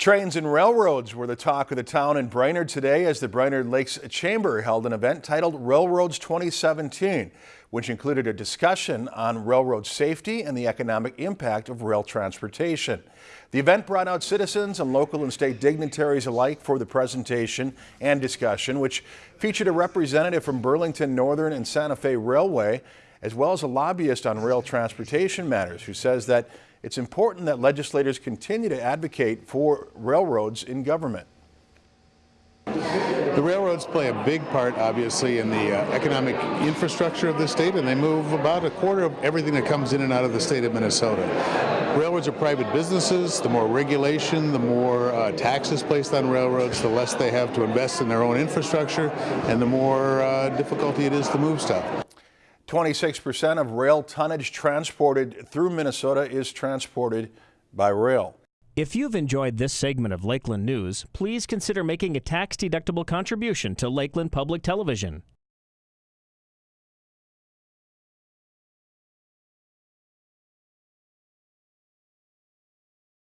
Trains and railroads were the talk of the town in Brainerd today as the Brainerd Lakes Chamber held an event titled Railroads 2017, which included a discussion on railroad safety and the economic impact of rail transportation. The event brought out citizens and local and state dignitaries alike for the presentation and discussion, which featured a representative from Burlington Northern and Santa Fe Railway, as well as a lobbyist on rail transportation matters who says that it's important that legislators continue to advocate for railroads in government. The railroads play a big part, obviously, in the uh, economic infrastructure of the state, and they move about a quarter of everything that comes in and out of the state of Minnesota. Railroads are private businesses. The more regulation, the more uh, taxes placed on railroads, the less they have to invest in their own infrastructure, and the more uh, difficulty it is to move stuff. 26% of rail tonnage transported through Minnesota is transported by rail. If you've enjoyed this segment of Lakeland News, please consider making a tax-deductible contribution to Lakeland Public Television.